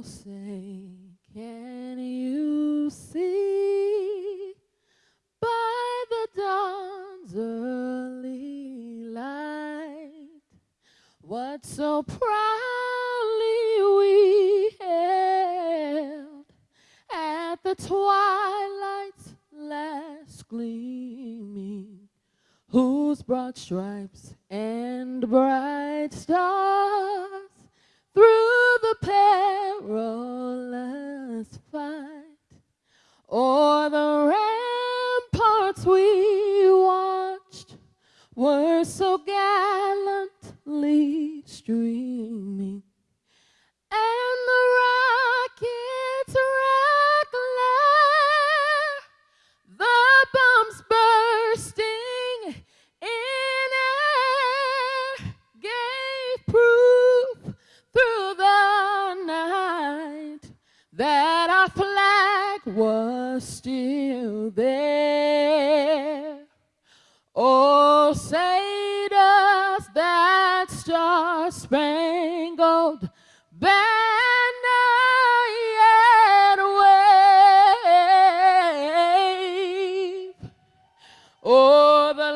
will say, Can you see? By the dawn's early light what so proudly we hailed at the twilight's last gleaming, whose broad stripes and bright stars were so gallantly streaming. And the rockets regular the bombs bursting in air. Gave proof through the night that our flag was still there. Oh, say does that star-spangled banner yet wave? Oh, the